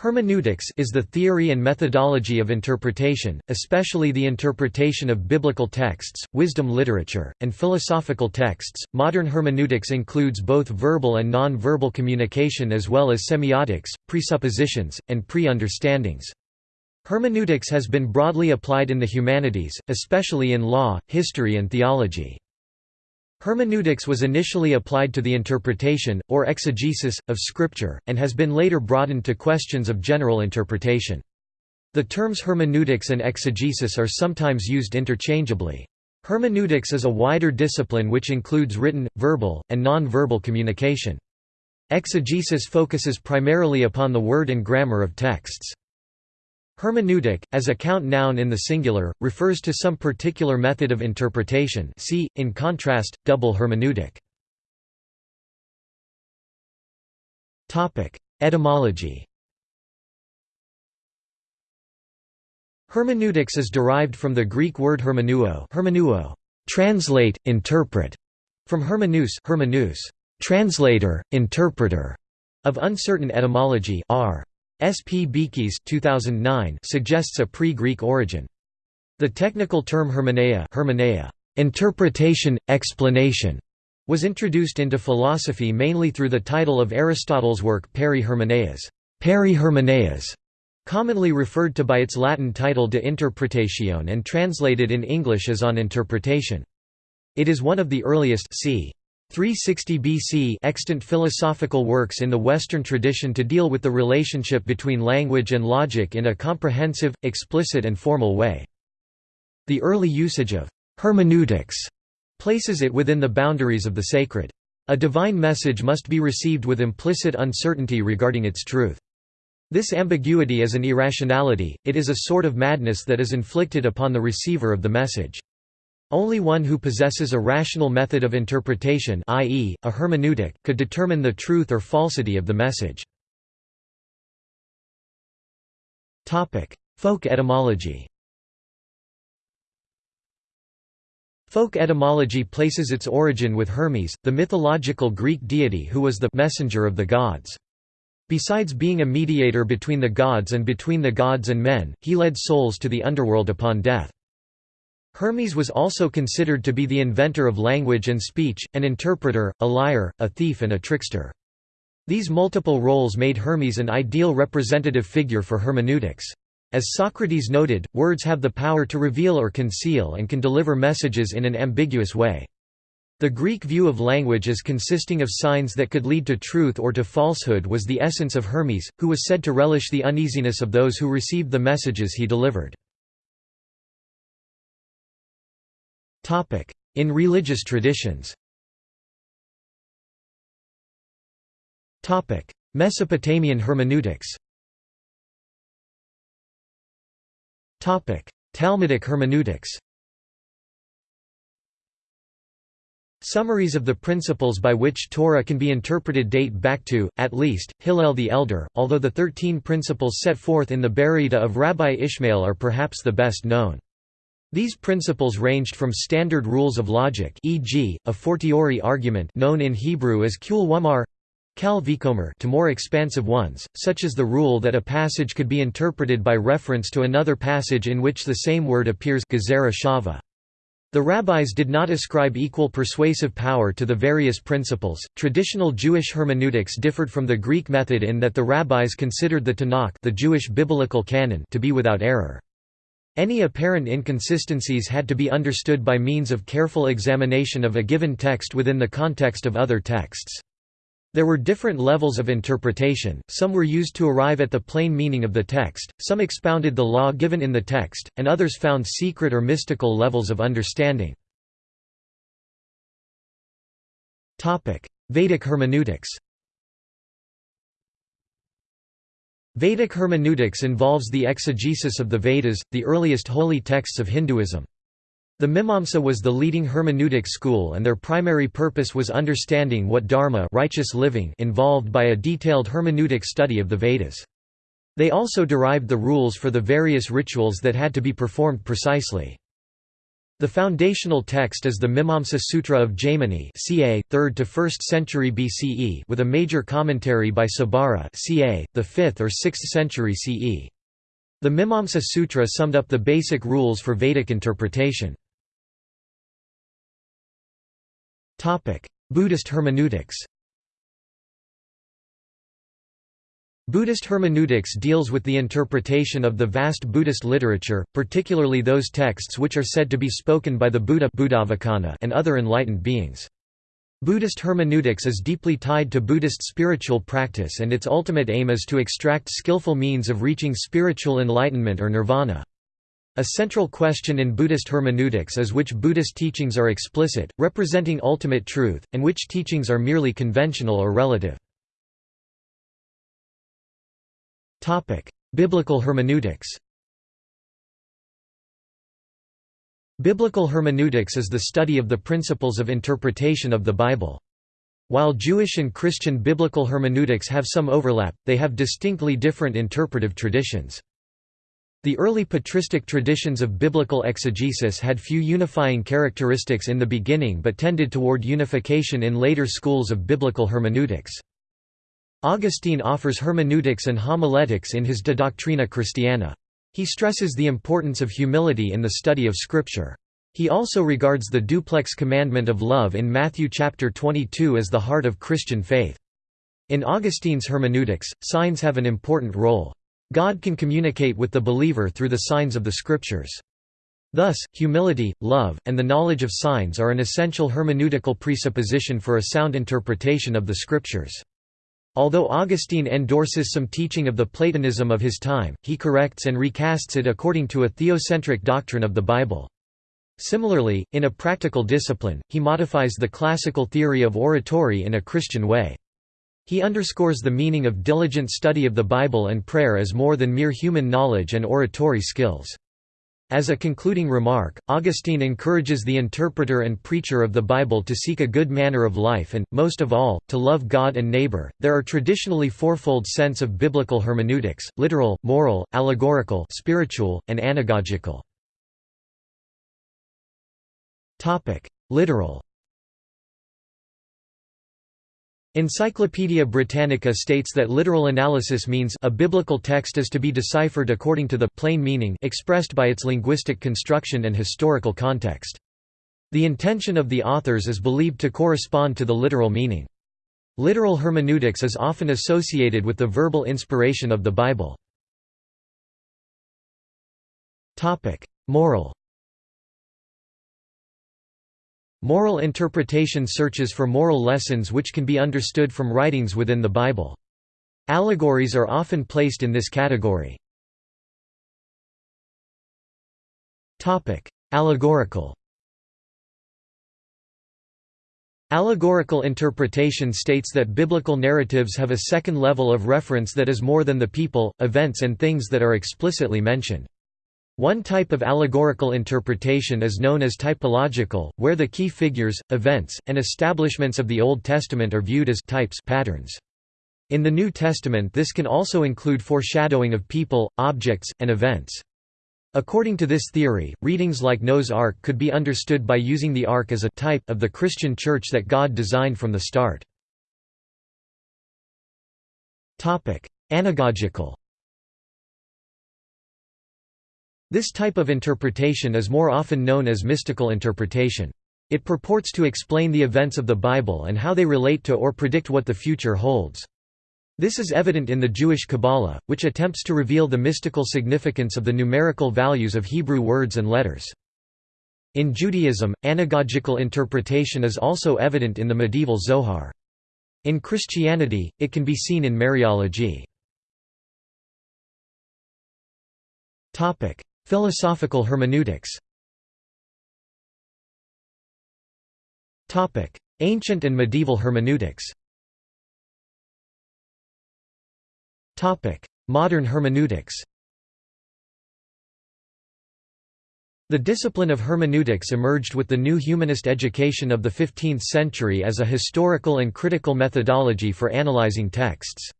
Hermeneutics is the theory and methodology of interpretation, especially the interpretation of biblical texts, wisdom literature, and philosophical texts. Modern hermeneutics includes both verbal and non-verbal communication as well as semiotics, presuppositions, and pre-understandings. Hermeneutics has been broadly applied in the humanities, especially in law, history and theology. Hermeneutics was initially applied to the interpretation, or exegesis, of Scripture, and has been later broadened to questions of general interpretation. The terms hermeneutics and exegesis are sometimes used interchangeably. Hermeneutics is a wider discipline which includes written, verbal, and non-verbal communication. Exegesis focuses primarily upon the word and grammar of texts. Hermeneutic, as a count noun in the singular, refers to some particular method of interpretation see, in contrast, double hermeneutic. Etymology Hermeneutics is derived from the Greek word hermeneuo, hermeneuo translate, interpret, from hermenous, hermenous translator, interpreter, of uncertain etymology r. S. P. Beekes 2009 suggests a pre-Greek origin. The technical term hermeneia, hermeneia interpretation, explanation, was introduced into philosophy mainly through the title of Aristotle's work Peri Hermeneias, Peri Hermeneias, commonly referred to by its Latin title De Interpretatione and translated in English as On Interpretation. It is one of the earliest c. 360 BC extant philosophical works in the Western tradition to deal with the relationship between language and logic in a comprehensive, explicit and formal way. The early usage of «hermeneutics» places it within the boundaries of the sacred. A divine message must be received with implicit uncertainty regarding its truth. This ambiguity is an irrationality, it is a sort of madness that is inflicted upon the receiver of the message. Only one who possesses a rational method of interpretation i.e., a hermeneutic, could determine the truth or falsity of the message. Folk etymology Folk etymology places its origin with Hermes, the mythological Greek deity who was the «messenger of the gods». Besides being a mediator between the gods and between the gods and men, he led souls to the underworld upon death. Hermes was also considered to be the inventor of language and speech, an interpreter, a liar, a thief and a trickster. These multiple roles made Hermes an ideal representative figure for hermeneutics. As Socrates noted, words have the power to reveal or conceal and can deliver messages in an ambiguous way. The Greek view of language as consisting of signs that could lead to truth or to falsehood was the essence of Hermes, who was said to relish the uneasiness of those who received the messages he delivered. In religious traditions. Mesopotamian hermeneutics. Talmudic hermeneutics. Summaries of the principles by which Torah can be interpreted date back to, at least, Hillel the Elder, although the thirteen principles set forth in the Baraita of Rabbi Ishmael are perhaps the best known. These principles ranged from standard rules of logic e.g., a fortiori argument known in Hebrew as kul wamar kal vikomer to more expansive ones, such as the rule that a passage could be interpreted by reference to another passage in which the same word appears The rabbis did not ascribe equal persuasive power to the various principles. Traditional Jewish hermeneutics differed from the Greek method in that the rabbis considered the Tanakh, the Jewish biblical canon, to be without error. Any apparent inconsistencies had to be understood by means of careful examination of a given text within the context of other texts. There were different levels of interpretation, some were used to arrive at the plain meaning of the text, some expounded the law given in the text, and others found secret or mystical levels of understanding. Vedic hermeneutics Vedic hermeneutics involves the exegesis of the Vedas, the earliest holy texts of Hinduism. The Mimamsa was the leading hermeneutic school and their primary purpose was understanding what dharma righteous living involved by a detailed hermeneutic study of the Vedas. They also derived the rules for the various rituals that had to be performed precisely. The foundational text is the Mimamsa Sutra of Jaimini ca. 3rd to 1st century BCE with a major commentary by Sabara ca. the 5th or 6th century CE. The Mimamsa Sutra summed up the basic rules for Vedic interpretation. Buddhist hermeneutics Buddhist hermeneutics deals with the interpretation of the vast Buddhist literature, particularly those texts which are said to be spoken by the Buddha and other enlightened beings. Buddhist hermeneutics is deeply tied to Buddhist spiritual practice and its ultimate aim is to extract skillful means of reaching spiritual enlightenment or nirvana. A central question in Buddhist hermeneutics is which Buddhist teachings are explicit, representing ultimate truth, and which teachings are merely conventional or relative. Biblical hermeneutics Biblical hermeneutics is the study of the principles of interpretation of the Bible. While Jewish and Christian biblical hermeneutics have some overlap, they have distinctly different interpretive traditions. The early patristic traditions of biblical exegesis had few unifying characteristics in the beginning but tended toward unification in later schools of biblical hermeneutics. Augustine offers hermeneutics and homiletics in his De Doctrina Christiana. He stresses the importance of humility in the study of Scripture. He also regards the duplex commandment of love in Matthew chapter 22 as the heart of Christian faith. In Augustine's hermeneutics, signs have an important role. God can communicate with the believer through the signs of the Scriptures. Thus, humility, love, and the knowledge of signs are an essential hermeneutical presupposition for a sound interpretation of the Scriptures. Although Augustine endorses some teaching of the Platonism of his time, he corrects and recasts it according to a theocentric doctrine of the Bible. Similarly, in a practical discipline, he modifies the classical theory of oratory in a Christian way. He underscores the meaning of diligent study of the Bible and prayer as more than mere human knowledge and oratory skills. As a concluding remark, Augustine encourages the interpreter and preacher of the Bible to seek a good manner of life and, most of all, to love God and neighbor. There are traditionally fourfold sense of biblical hermeneutics: literal, moral, allegorical, spiritual, and anagogical. Topic: Literal. Encyclopædia Britannica states that literal analysis means a biblical text is to be deciphered according to the plain meaning expressed by its linguistic construction and historical context. The intention of the authors is believed to correspond to the literal meaning. Literal hermeneutics is often associated with the verbal inspiration of the Bible. Moral Moral interpretation searches for moral lessons which can be understood from writings within the Bible. Allegories are often placed in this category. Allegorical Allegorical interpretation states that biblical narratives have a second level of reference that is more than the people, events and things that are explicitly mentioned. One type of allegorical interpretation is known as typological, where the key figures, events, and establishments of the Old Testament are viewed as types patterns. In the New Testament this can also include foreshadowing of people, objects, and events. According to this theory, readings like Noah's Ark could be understood by using the ark as a type of the Christian church that God designed from the start. Anagogical This type of interpretation is more often known as mystical interpretation. It purports to explain the events of the Bible and how they relate to or predict what the future holds. This is evident in the Jewish Kabbalah, which attempts to reveal the mystical significance of the numerical values of Hebrew words and letters. In Judaism, anagogical interpretation is also evident in the medieval Zohar. In Christianity, it can be seen in Mariology. Philosophical hermeneutics. Ancient and medieval hermeneutics. Modern hermeneutics. The discipline of hermeneutics emerged with the new humanist education of the 15th century as a historical and critical methodology for analyzing texts.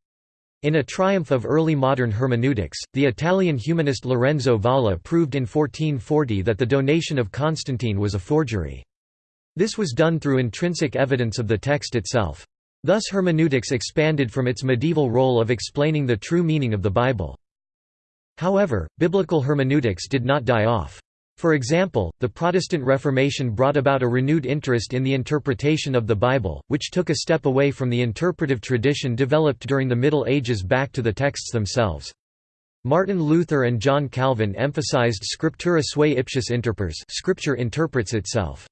In a triumph of early modern hermeneutics, the Italian humanist Lorenzo Valla proved in 1440 that the donation of Constantine was a forgery. This was done through intrinsic evidence of the text itself. Thus hermeneutics expanded from its medieval role of explaining the true meaning of the Bible. However, biblical hermeneutics did not die off. For example, the Protestant Reformation brought about a renewed interest in the interpretation of the Bible, which took a step away from the interpretive tradition developed during the Middle Ages back to the texts themselves. Martin Luther and John Calvin emphasized scriptura sui ipsius interpres scripture interprets itself.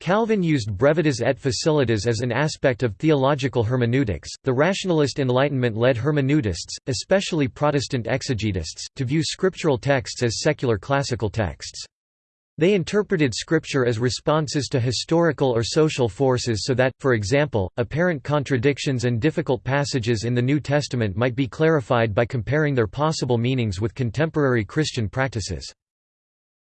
Calvin used brevitas et facilitas as an aspect of theological hermeneutics. The rationalist Enlightenment led hermeneutists, especially Protestant exegetists, to view scriptural texts as secular classical texts. They interpreted Scripture as responses to historical or social forces so that, for example, apparent contradictions and difficult passages in the New Testament might be clarified by comparing their possible meanings with contemporary Christian practices.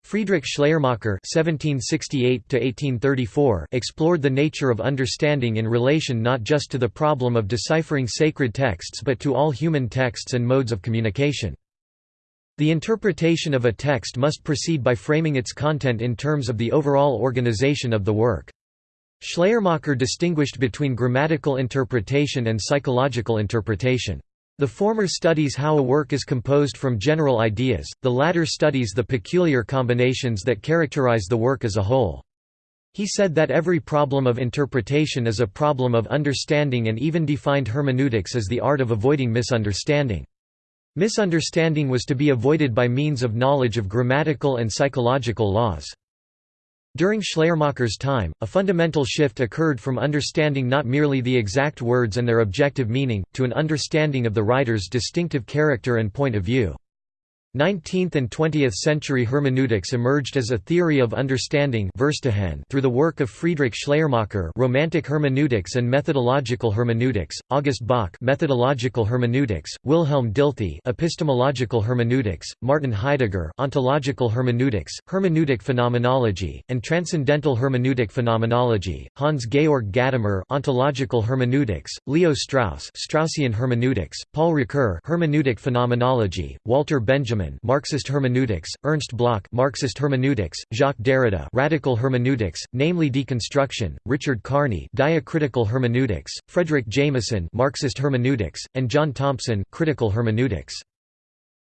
Friedrich Schleiermacher (1768–1834) explored the nature of understanding in relation not just to the problem of deciphering sacred texts but to all human texts and modes of communication. The interpretation of a text must proceed by framing its content in terms of the overall organization of the work. Schleiermacher distinguished between grammatical interpretation and psychological interpretation. The former studies how a work is composed from general ideas, the latter studies the peculiar combinations that characterize the work as a whole. He said that every problem of interpretation is a problem of understanding and even defined hermeneutics as the art of avoiding misunderstanding. Misunderstanding was to be avoided by means of knowledge of grammatical and psychological laws. During Schleiermacher's time, a fundamental shift occurred from understanding not merely the exact words and their objective meaning, to an understanding of the writer's distinctive character and point of view. 19th and 20th century hermeneutics emerged as a theory of understanding through the work of Friedrich Schleiermacher Romantic hermeneutics and methodological hermeneutics, August Böckh methodological hermeneutics, Wilhelm Dilthey epistemological hermeneutics, Martin Heidegger ontological hermeneutics, hermeneutic phenomenology, and transcendental hermeneutic phenomenology, Hans-Georg Gadamer ontological hermeneutics, Leo Strauss Straussian hermeneutics, Paul Ricoeur hermeneutic phenomenology, Walter Benjamin Marxist hermeneutics, Ernst Bloch Marxist hermeneutics, Jacques Derrida Radical hermeneutics, namely deconstruction, Richard Kearney Diacritical hermeneutics, Fredric Jameson Marxist hermeneutics, and John Thompson Critical hermeneutics.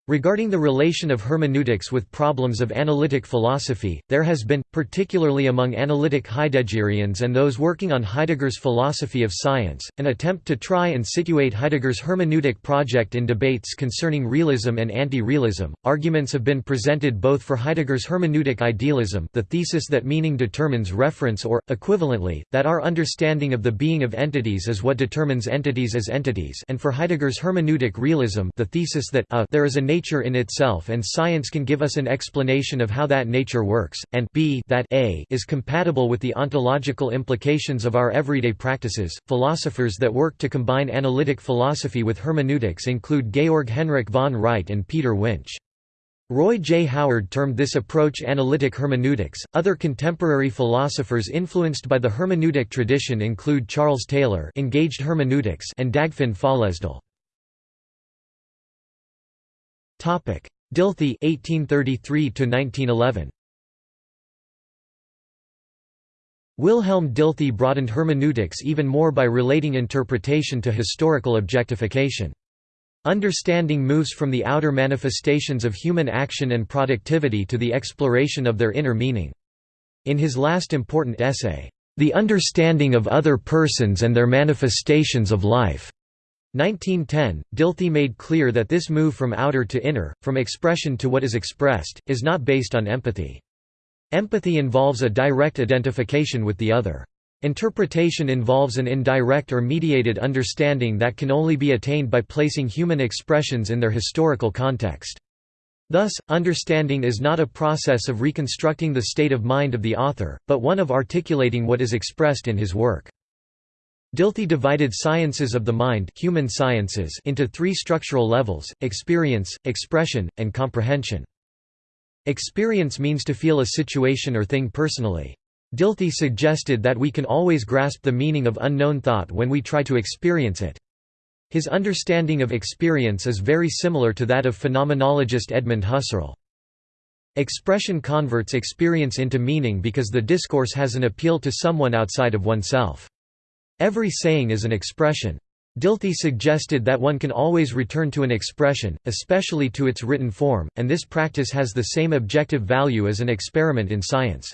Regarding the relation of hermeneutics with problems of analytic philosophy, there has been, particularly among analytic Heideggerians and those working on Heidegger's philosophy of science, an attempt to try and situate Heidegger's hermeneutic project in debates concerning realism and anti-realism. Arguments have been presented both for Heidegger's hermeneutic idealism, the thesis that meaning determines reference or equivalently, that our understanding of the being of entities is what determines entities as entities, and for Heidegger's hermeneutic realism, the thesis that a, there is a nature in itself and science can give us an explanation of how that nature works, and b that a is compatible with the ontological implications of our everyday practices. Philosophers that work to combine analytic philosophy with hermeneutics include Georg Henrik von Wright and Peter Winch. Roy J. Howard termed this approach analytic hermeneutics. Other contemporary philosophers influenced by the hermeneutic tradition include Charles Taylor, engaged hermeneutics, and Dagfinn Føllesdal. Dilthey 1833 to 1911 Wilhelm Dilthey broadened hermeneutics even more by relating interpretation to historical objectification. Understanding moves from the outer manifestations of human action and productivity to the exploration of their inner meaning. In his last important essay, The Understanding of Other Persons and Their Manifestations of Life, 1910, Dilthey made clear that this move from outer to inner, from expression to what is expressed, is not based on empathy. Empathy involves a direct identification with the other. Interpretation involves an indirect or mediated understanding that can only be attained by placing human expressions in their historical context. Thus, understanding is not a process of reconstructing the state of mind of the author, but one of articulating what is expressed in his work. Dilthey divided sciences of the mind human sciences into three structural levels, experience, expression, and comprehension. Experience means to feel a situation or thing personally. Dilthey suggested that we can always grasp the meaning of unknown thought when we try to experience it. His understanding of experience is very similar to that of phenomenologist Edmund Husserl. Expression converts experience into meaning because the discourse has an appeal to someone outside of oneself. Every saying is an expression. Dilthey suggested that one can always return to an expression, especially to its written form, and this practice has the same objective value as an experiment in science.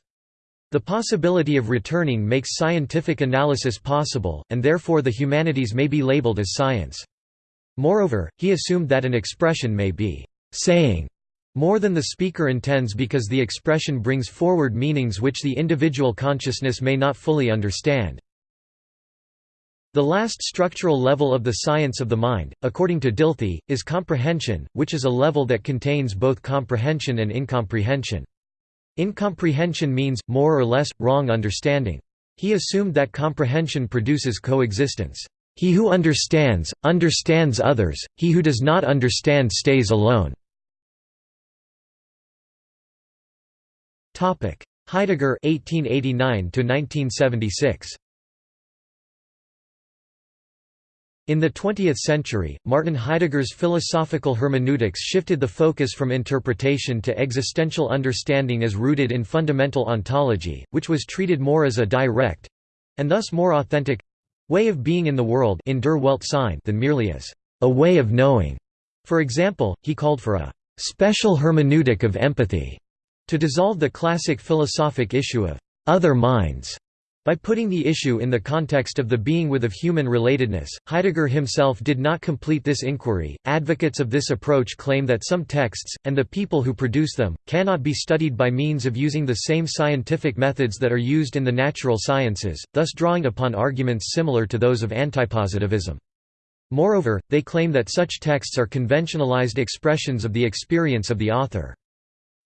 The possibility of returning makes scientific analysis possible, and therefore the humanities may be labeled as science. Moreover, he assumed that an expression may be saying more than the speaker intends because the expression brings forward meanings which the individual consciousness may not fully understand. The last structural level of the science of the mind, according to Dilthey, is comprehension, which is a level that contains both comprehension and incomprehension. Incomprehension means, more or less, wrong understanding. He assumed that comprehension produces coexistence. He who understands, understands others, he who does not understand stays alone. Heidegger 1889 1976 In the 20th century, Martin Heidegger's philosophical hermeneutics shifted the focus from interpretation to existential understanding as rooted in fundamental ontology, which was treated more as a direct—and thus more authentic—way of being in the world in der than merely as a way of knowing. For example, he called for a special hermeneutic of empathy to dissolve the classic philosophic issue of other minds by putting the issue in the context of the being with of human relatedness, Heidegger himself did not complete this inquiry. Advocates of this approach claim that some texts, and the people who produce them, cannot be studied by means of using the same scientific methods that are used in the natural sciences, thus drawing upon arguments similar to those of antipositivism. Moreover, they claim that such texts are conventionalized expressions of the experience of the author.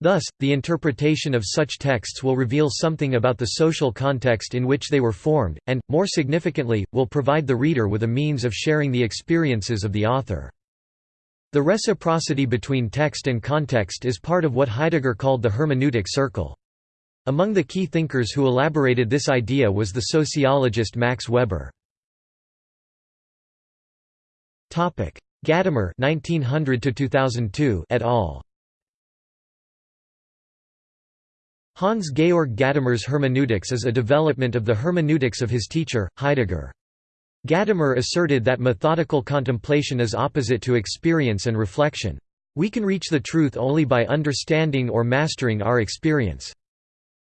Thus, the interpretation of such texts will reveal something about the social context in which they were formed, and, more significantly, will provide the reader with a means of sharing the experiences of the author. The reciprocity between text and context is part of what Heidegger called the hermeneutic circle. Among the key thinkers who elaborated this idea was the sociologist Max Weber. Gadamer 1900 et al. Hans-Georg Gadamer's hermeneutics is a development of the hermeneutics of his teacher, Heidegger. Gadamer asserted that methodical contemplation is opposite to experience and reflection. We can reach the truth only by understanding or mastering our experience.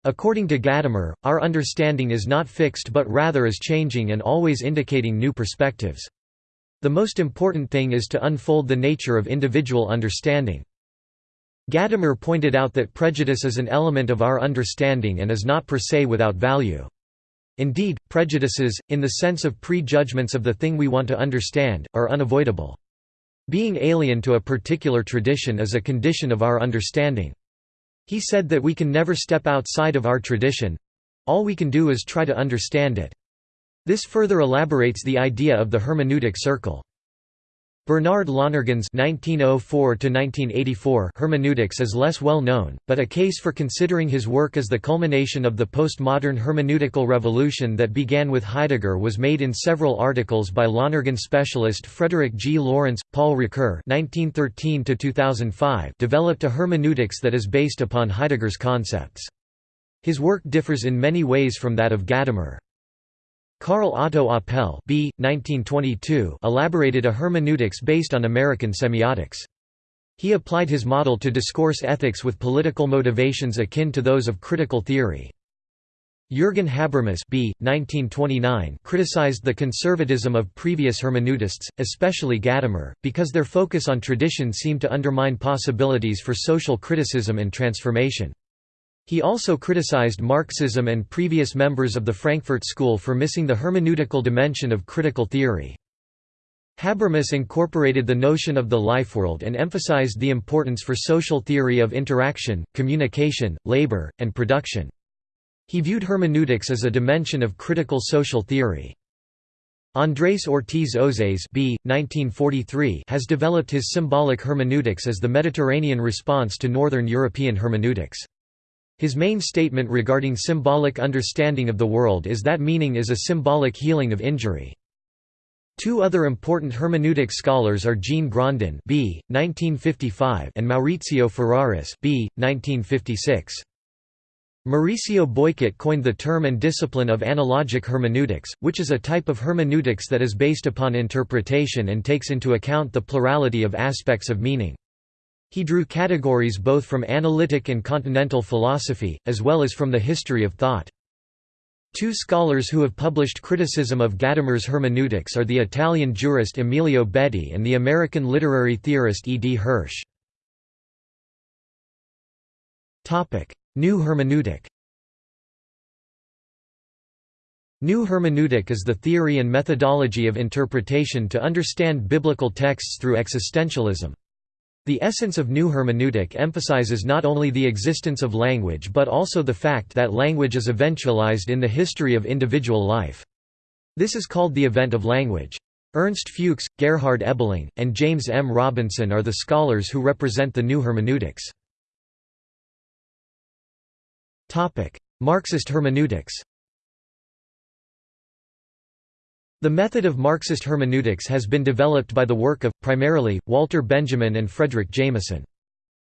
According to Gadamer, our understanding is not fixed but rather is changing and always indicating new perspectives. The most important thing is to unfold the nature of individual understanding. Gadamer pointed out that prejudice is an element of our understanding and is not per se without value. Indeed, prejudices, in the sense of prejudgments of the thing we want to understand, are unavoidable. Being alien to a particular tradition is a condition of our understanding. He said that we can never step outside of our tradition—all we can do is try to understand it. This further elaborates the idea of the hermeneutic circle. Bernard Lonergan's (1904–1984) hermeneutics is less well known, but a case for considering his work as the culmination of the postmodern hermeneutical revolution that began with Heidegger was made in several articles by Lonergan specialist Frederick G. Lawrence. Paul Ricoeur (1913–2005) developed a hermeneutics that is based upon Heidegger's concepts. His work differs in many ways from that of Gadamer. Karl Otto Apel B. 1922 elaborated a hermeneutics based on American semiotics. He applied his model to discourse ethics with political motivations akin to those of critical theory. Jürgen Habermas B. 1929 criticized the conservatism of previous hermeneutists, especially Gadamer, because their focus on tradition seemed to undermine possibilities for social criticism and transformation. He also criticized Marxism and previous members of the Frankfurt School for missing the hermeneutical dimension of critical theory. Habermas incorporated the notion of the life world and emphasized the importance for social theory of interaction, communication, labor, and production. He viewed hermeneutics as a dimension of critical social theory. Andrés Ortiz Osés B. 1943 has developed his symbolic hermeneutics as the Mediterranean response to Northern European hermeneutics. His main statement regarding symbolic understanding of the world is that meaning is a symbolic healing of injury. Two other important hermeneutic scholars are Jean Grondin B. 1955 and Maurizio Ferraris B. 1956. Mauricio Beuchot coined the term and discipline of analogic hermeneutics, which is a type of hermeneutics that is based upon interpretation and takes into account the plurality of aspects of meaning. He drew categories both from analytic and continental philosophy, as well as from the history of thought. Two scholars who have published criticism of Gadamer's hermeneutics are the Italian jurist Emilio Betti and the American literary theorist E. D. Hirsch. New hermeneutic New hermeneutic is the theory and methodology of interpretation to understand biblical texts through existentialism. The essence of new hermeneutic emphasizes not only the existence of language but also the fact that language is eventualized in the history of individual life. This is called the event of language. Ernst Fuchs, Gerhard Ebeling, and James M. Robinson are the scholars who represent the new hermeneutics. Marxist hermeneutics The method of Marxist hermeneutics has been developed by the work of, primarily, Walter Benjamin and Fredric Jameson.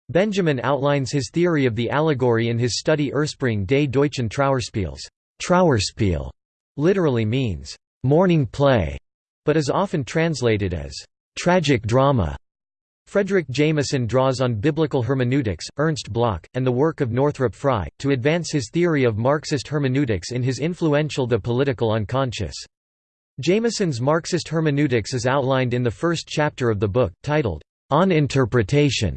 Benjamin outlines his theory of the allegory in his study Ursprung des deutschen Trauerspiels. Trauerspiel literally means, "...mourning play", but is often translated as, "...tragic drama". Fredric Jameson draws on biblical hermeneutics, Ernst Bloch, and the work of Northrop Frye, to advance his theory of Marxist hermeneutics in his influential The Political Unconscious. Jameson's Marxist hermeneutics is outlined in the first chapter of the book, titled, On Interpretation.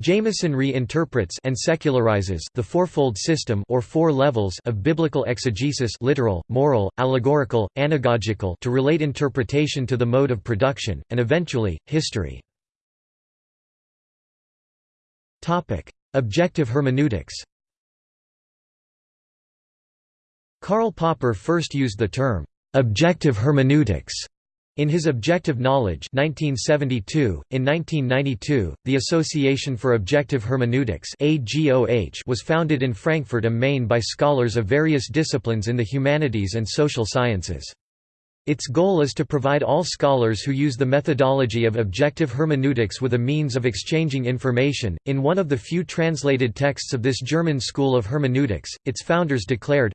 Jameson reinterprets and secularizes the fourfold system or four levels of biblical exegesis literal, moral, allegorical, anagogical to relate interpretation to the mode of production, and eventually, history. Objective hermeneutics Karl Popper first used the term Objective hermeneutics in his Objective Knowledge 1972, in 1992, the Association for Objective Hermeneutics was founded in Frankfurt am Main by scholars of various disciplines in the humanities and social sciences. Its goal is to provide all scholars who use the methodology of objective hermeneutics with a means of exchanging information. In one of the few translated texts of this German school of hermeneutics, its founders declared,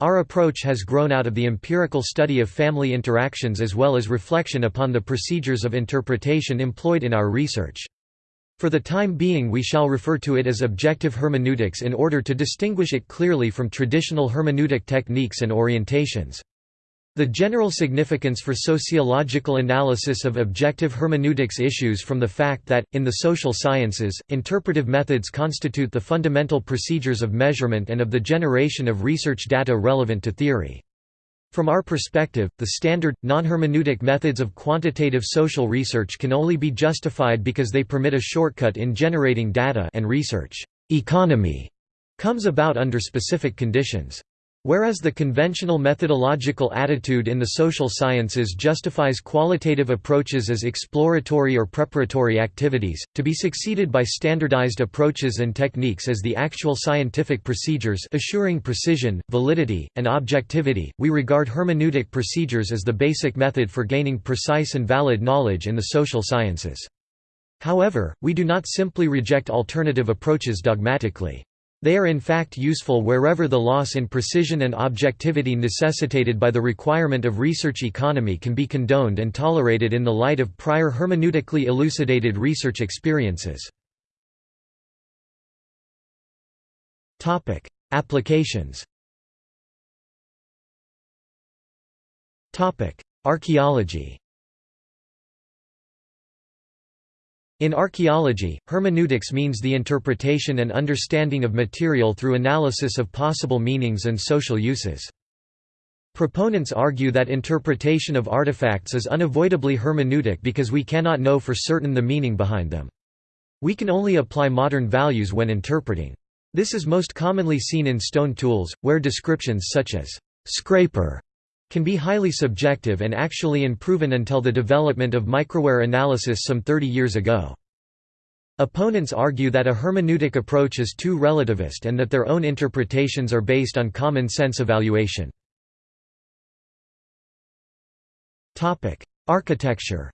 our approach has grown out of the empirical study of family interactions as well as reflection upon the procedures of interpretation employed in our research. For the time being we shall refer to it as objective hermeneutics in order to distinguish it clearly from traditional hermeneutic techniques and orientations. The general significance for sociological analysis of objective hermeneutics issues from the fact that, in the social sciences, interpretive methods constitute the fundamental procedures of measurement and of the generation of research data relevant to theory. From our perspective, the standard, non-hermeneutic methods of quantitative social research can only be justified because they permit a shortcut in generating data and research economy comes about under specific conditions. Whereas the conventional methodological attitude in the social sciences justifies qualitative approaches as exploratory or preparatory activities, to be succeeded by standardized approaches and techniques as the actual scientific procedures assuring precision, validity, and objectivity, we regard hermeneutic procedures as the basic method for gaining precise and valid knowledge in the social sciences. However, we do not simply reject alternative approaches dogmatically. They are in fact useful wherever the loss in precision and objectivity necessitated by the requirement of research economy can be condoned and tolerated in the light of prior hermeneutically elucidated research experiences. Applications Archaeology In archaeology, hermeneutics means the interpretation and understanding of material through analysis of possible meanings and social uses. Proponents argue that interpretation of artifacts is unavoidably hermeneutic because we cannot know for certain the meaning behind them. We can only apply modern values when interpreting. This is most commonly seen in stone tools, where descriptions such as «scraper» can be highly subjective and actually unproven until the development of microwear analysis some 30 years ago. Opponents argue that a hermeneutic approach is too relativist and that their own interpretations are based on common sense evaluation. Architecture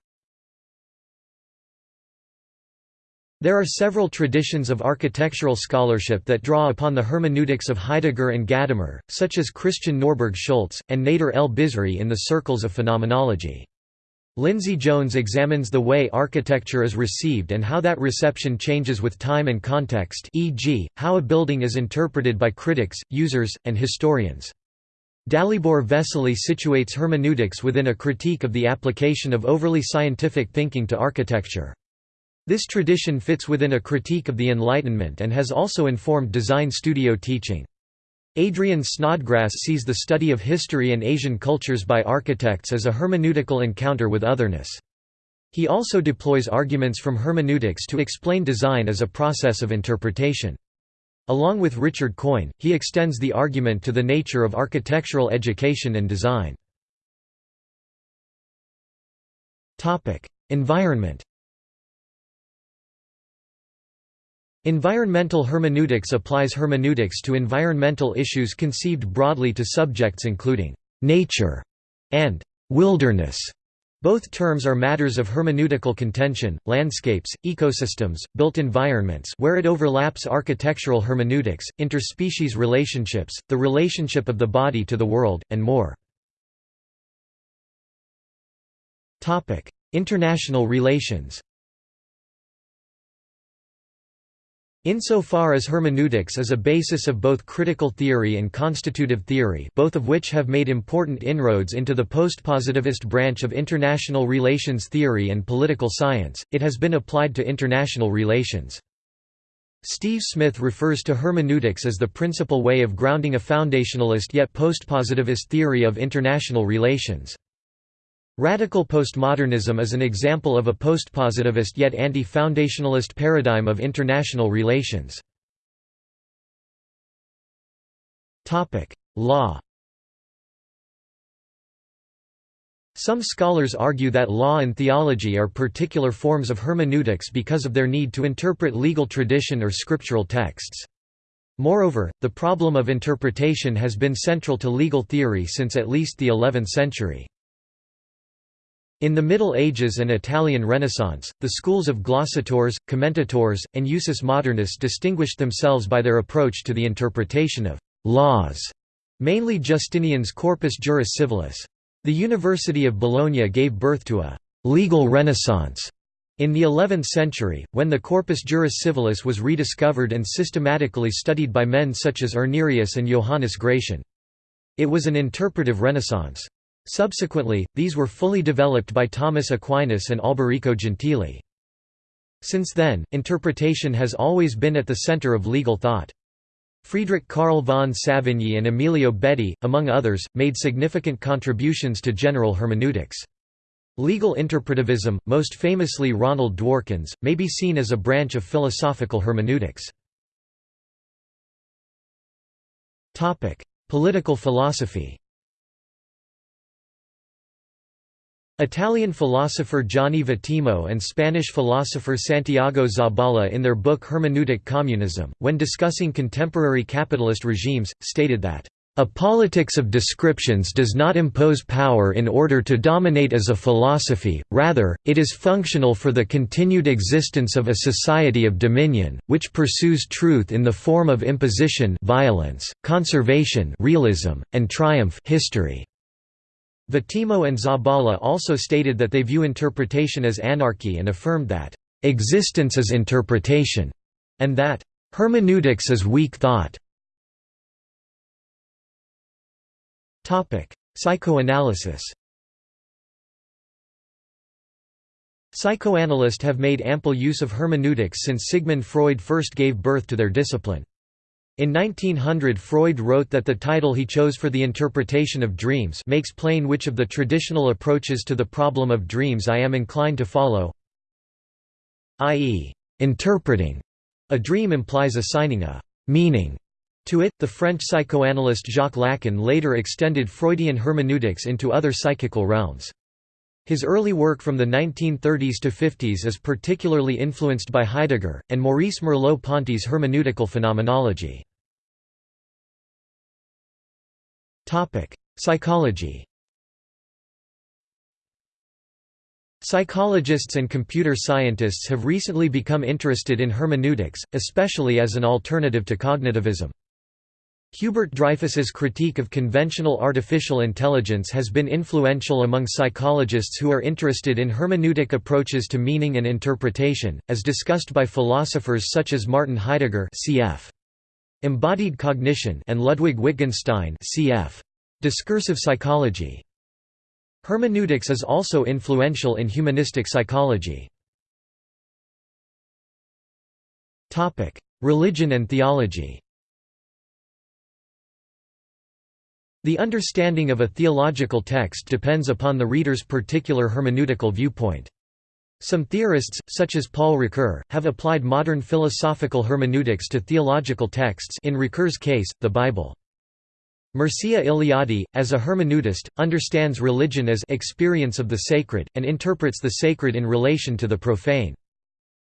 There are several traditions of architectural scholarship that draw upon the hermeneutics of Heidegger and Gadamer, such as Christian Norberg Schulz, and Nader el-Bizri in the circles of phenomenology. Lindsay Jones examines the way architecture is received and how that reception changes with time and context e.g., how a building is interpreted by critics, users, and historians. Dalibor Vesely situates hermeneutics within a critique of the application of overly scientific thinking to architecture. This tradition fits within a critique of the Enlightenment and has also informed design studio teaching. Adrian Snodgrass sees the study of history and Asian cultures by architects as a hermeneutical encounter with otherness. He also deploys arguments from hermeneutics to explain design as a process of interpretation. Along with Richard Coyne, he extends the argument to the nature of architectural education and design. Environment Environmental hermeneutics applies hermeneutics to environmental issues conceived broadly to subjects including «nature» and «wilderness». Both terms are matters of hermeneutical contention, landscapes, ecosystems, built environments where it overlaps architectural hermeneutics, interspecies relationships, the relationship of the body to the world, and more. International relations Insofar as hermeneutics is a basis of both critical theory and constitutive theory both of which have made important inroads into the postpositivist branch of international relations theory and political science, it has been applied to international relations. Steve Smith refers to hermeneutics as the principal way of grounding a foundationalist yet postpositivist theory of international relations. Radical postmodernism is an example of a postpositivist yet anti-foundationalist paradigm of international relations. Law Some scholars argue that law and theology are particular forms of hermeneutics because of their need to interpret legal tradition or scriptural texts. Moreover, the problem of interpretation has been central to legal theory since at least the 11th century. In the Middle Ages and Italian Renaissance, the schools of glossators, commentators, and usus modernus distinguished themselves by their approach to the interpretation of «laws», mainly Justinian's Corpus Juris Civilis. The University of Bologna gave birth to a «legal renaissance» in the 11th century, when the Corpus Juris Civilis was rediscovered and systematically studied by men such as Irnerius and Johannes Gratian. It was an interpretive renaissance. Subsequently, these were fully developed by Thomas Aquinas and Alberico Gentili. Since then, interpretation has always been at the center of legal thought. Friedrich Karl von Savigny and Emilio Betti, among others, made significant contributions to general hermeneutics. Legal interpretivism, most famously Ronald Dworkin's, may be seen as a branch of philosophical hermeneutics. Political philosophy Italian philosopher Gianni Vattimo and Spanish philosopher Santiago Zabala in their book Hermeneutic Communism, when discussing contemporary capitalist regimes, stated that, "...a politics of descriptions does not impose power in order to dominate as a philosophy, rather, it is functional for the continued existence of a society of dominion, which pursues truth in the form of imposition violence, conservation realism, and triumph history." Vattimo and Zabala also stated that they view interpretation as anarchy and affirmed that, "...existence is interpretation", and that, "...hermeneutics is weak thought". Psychoanalysis Psychoanalysts have made ample use of hermeneutics since Sigmund Freud first gave birth to their discipline. In 1900 Freud wrote that the title he chose for the interpretation of dreams makes plain which of the traditional approaches to the problem of dreams I am inclined to follow i.e., interpreting. A dream implies assigning a «meaning» to it. The French psychoanalyst Jacques Lacan later extended Freudian hermeneutics into other psychical realms. His early work from the 1930s to 50s is particularly influenced by Heidegger, and Maurice Merleau-Ponty's hermeneutical phenomenology. Psychology Psychologists and computer scientists have recently become interested in hermeneutics, especially as an alternative to cognitivism. Hubert Dreyfus's critique of conventional artificial intelligence has been influential among psychologists who are interested in hermeneutic approaches to meaning and interpretation, as discussed by philosophers such as Martin Heidegger cf. Embodied Cognition and Ludwig Wittgenstein cf. Discursive psychology. Hermeneutics is also influential in humanistic psychology. Religion and theology The understanding of a theological text depends upon the reader's particular hermeneutical viewpoint. Some theorists, such as Paul Ricoeur, have applied modern philosophical hermeneutics to theological texts in Ricoeur's case, the Bible. Mircea Eliade, as a hermeneutist, understands religion as experience of the sacred, and interprets the sacred in relation to the profane.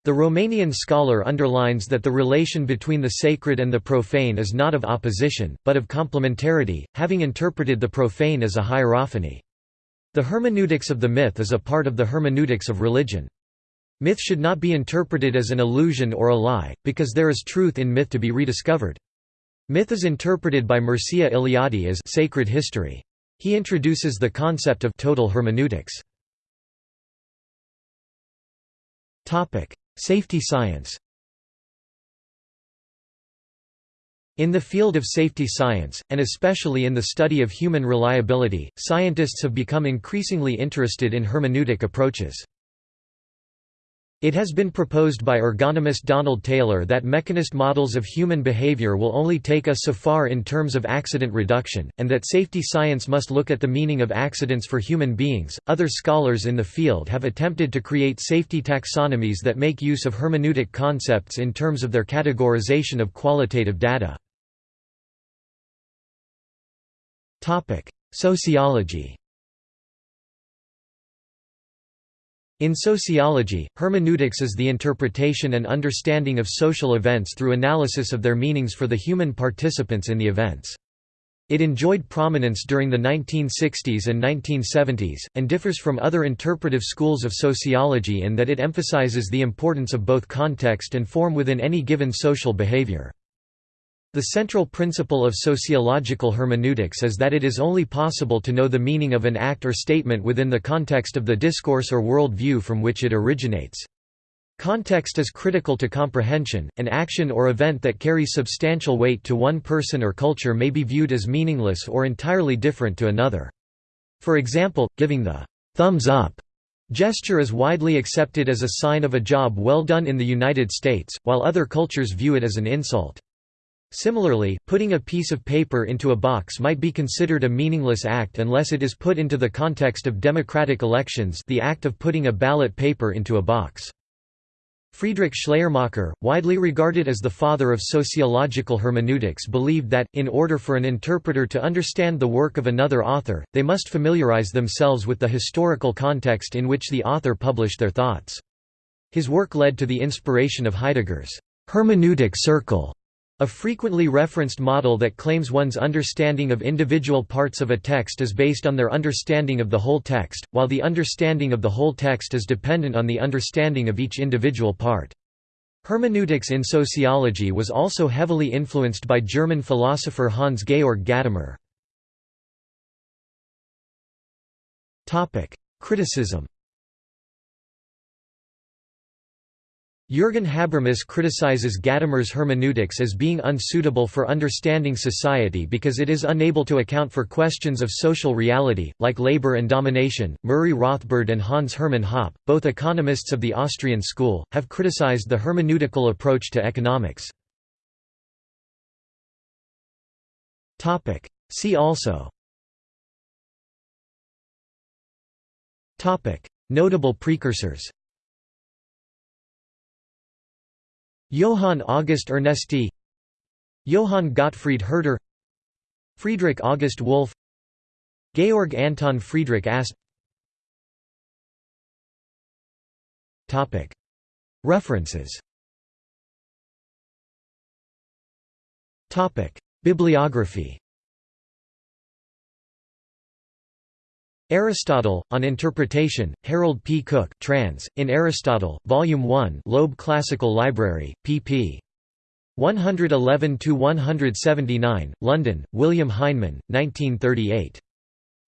The Romanian scholar underlines that the relation between the sacred and the profane is not of opposition, but of complementarity, having interpreted the profane as a hierophany. The hermeneutics of the myth is a part of the hermeneutics of religion. Myth should not be interpreted as an illusion or a lie, because there is truth in myth to be rediscovered. Myth is interpreted by Mircea Eliade as sacred history. He introduces the concept of total hermeneutics. Safety science In the field of safety science, and especially in the study of human reliability, scientists have become increasingly interested in hermeneutic approaches. It has been proposed by ergonomist Donald Taylor that mechanist models of human behavior will only take us so far in terms of accident reduction, and that safety science must look at the meaning of accidents for human beings. Other scholars in the field have attempted to create safety taxonomies that make use of hermeneutic concepts in terms of their categorization of qualitative data. Topic: Sociology In sociology, hermeneutics is the interpretation and understanding of social events through analysis of their meanings for the human participants in the events. It enjoyed prominence during the 1960s and 1970s, and differs from other interpretive schools of sociology in that it emphasizes the importance of both context and form within any given social behavior. The central principle of sociological hermeneutics is that it is only possible to know the meaning of an act or statement within the context of the discourse or world view from which it originates. Context is critical to comprehension. An action or event that carries substantial weight to one person or culture may be viewed as meaningless or entirely different to another. For example, giving the thumbs up gesture is widely accepted as a sign of a job well done in the United States, while other cultures view it as an insult. Similarly, putting a piece of paper into a box might be considered a meaningless act unless it is put into the context of democratic elections the act of putting a ballot paper into a box. Friedrich Schleiermacher, widely regarded as the father of sociological hermeneutics believed that, in order for an interpreter to understand the work of another author, they must familiarize themselves with the historical context in which the author published their thoughts. His work led to the inspiration of Heidegger's hermeneutic circle a frequently referenced model that claims one's understanding of individual parts of a text is based on their understanding of the whole text, while the understanding of the whole text is dependent on the understanding of each individual part. Hermeneutics in sociology was also heavily influenced by German philosopher Hans Georg Gadamer. Criticism Jürgen Habermas criticizes Gadamer's hermeneutics as being unsuitable for understanding society because it is unable to account for questions of social reality, like labor and domination. Murray Rothbard and Hans Hermann Hoppe, both economists of the Austrian school, have criticized the hermeneutical approach to economics. See also Notable precursors Johann August Ernesti Johann Gottfried Herder Friedrich August Wolff Georg Anton Friedrich Ast. References. Bibliography Aristotle, On Interpretation, Harold P. Cook trans, in Aristotle, Volume 1 Loeb Classical Library, pp. 111–179, London, William Heinemann, 1938.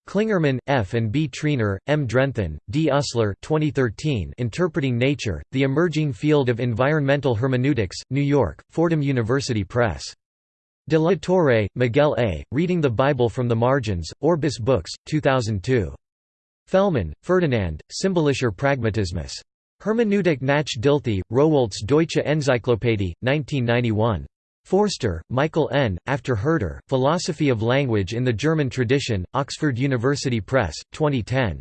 Clingerman, F. and B. Treanor, M. Drenthen, D. Utsler 2013 Interpreting Nature, The Emerging Field of Environmental Hermeneutics, New York, Fordham University Press. De la Torre, Miguel A., Reading the Bible from the Margins, Orbis Books, 2002. Fellman, Ferdinand, Symbolischer Pragmatismus. Hermeneutik nach Dilthey, Rowohlt's Deutsche Enzyklopädie, 1991. Forster, Michael N., After Herder, Philosophy of Language in the German Tradition, Oxford University Press, 2010.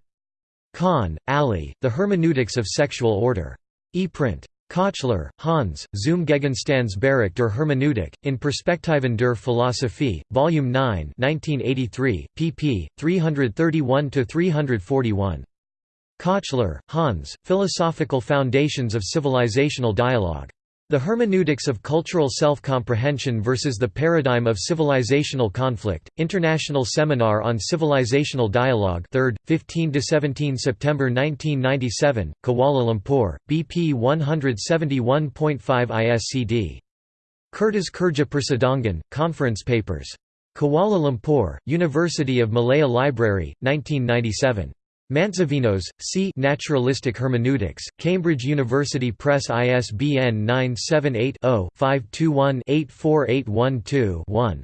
Khan, Ali, The Hermeneutics of Sexual Order. ePrint. Köchler, Hans, Zum Gegenstandsbereich der Hermeneutik, in Perspektiven der Philosophie, Vol. 9 1983, pp. 331–341. Köchler, Hans, Philosophical Foundations of Civilizational Dialogue. The Hermeneutics of Cultural Self-Comprehension versus the Paradigm of Civilizational Conflict, International Seminar on Civilizational Dialogue 3rd, 15 to 17 September 1997, Kuala Lumpur, BP 171.5 ISCD. Kertas Kerja Persidangan, Conference Papers. Kuala Lumpur, University of Malaya Library, 1997. Mantzavinos, C. Naturalistic Hermeneutics, Cambridge University Press ISBN 978-0-521-84812-1.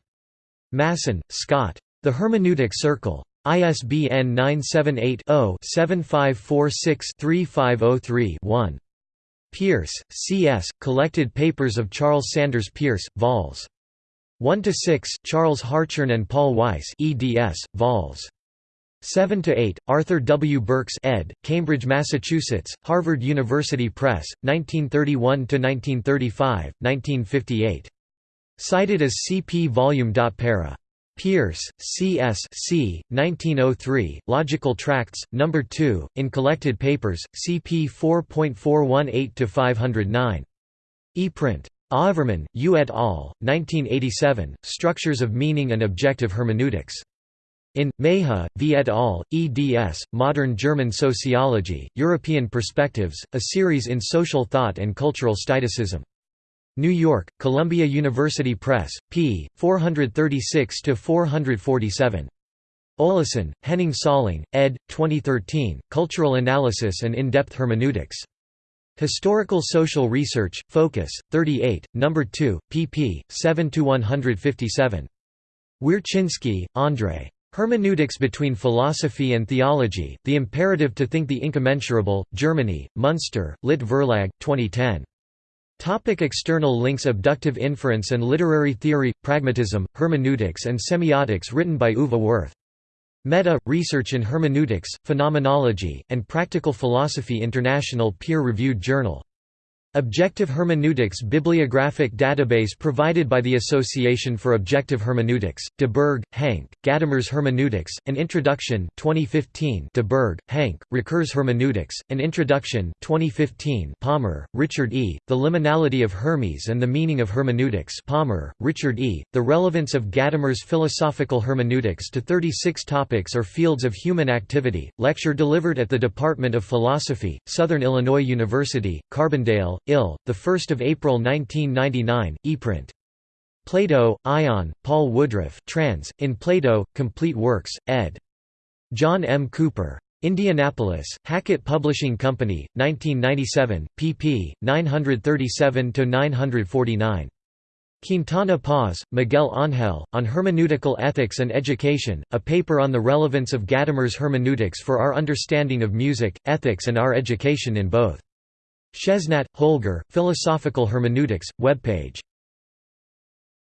Masson, Scott. The Hermeneutic Circle. ISBN 978-0-7546-3503-1. Peirce, C. S., Collected Papers of Charles Sanders Peirce, vols. 1–6 Charles Hartshorne and Paul Weiss eds, vols. 7 to 8 Arthur W Burks ed Cambridge Massachusetts Harvard University Press 1931 to 1935 1958 cited as CP volume. Para Peirce, C.S. C. 1903, Logical Tracts, No. 2, in Collected Papers, CP 4.418–509. ePrint. Oevermann, U. et al., 1987, Structures of Meaning and Objective Hermeneutics. In, Meja, v et al., eds, Modern German Sociology, European Perspectives, a series in social thought and cultural staticism. New York, Columbia University Press, p. 436–447. Olesen, Henning Salling, ed. 2013, Cultural Analysis and In-Depth Hermeneutics. Historical Social Research, Focus, 38, No. 2, pp. 7–157. Wiercinski, André. Hermeneutics between Philosophy and Theology, The Imperative to Think the Incommensurable, Germany, Munster, Lit Verlag, 2010. Topic external links Abductive inference and literary theory, pragmatism, hermeneutics and semiotics written by Uwe Wirth. Meta, Research in Hermeneutics, Phenomenology, and Practical Philosophy International peer-reviewed journal. Objective Hermeneutics Bibliographic database provided by the Association for Objective Hermeneutics, de Berg, Henk, Gadamer's Hermeneutics, An Introduction 2015 de Berg, Henk, Ricoeur's Hermeneutics, An Introduction 2015 Palmer, Richard E., The Liminality of Hermes and the Meaning of Hermeneutics Palmer, Richard E., The Relevance of Gadamer's Philosophical Hermeneutics to 36 Topics or Fields of Human Activity, lecture delivered at the Department of Philosophy, Southern Illinois University, Carbondale, Ill, 1 April 1999, ePrint. Plato, Ion, Paul Woodruff trans, in Plato, Complete Works, ed. John M. Cooper. Indianapolis, Hackett Publishing Company, 1997, pp. 937–949. Quintana Paz, Miguel Ángel, On Hermeneutical Ethics and Education, a paper on the relevance of Gadamer's hermeneutics for our understanding of music, ethics and our education in both. Chesnat, Holger, Philosophical Hermeneutics, webpage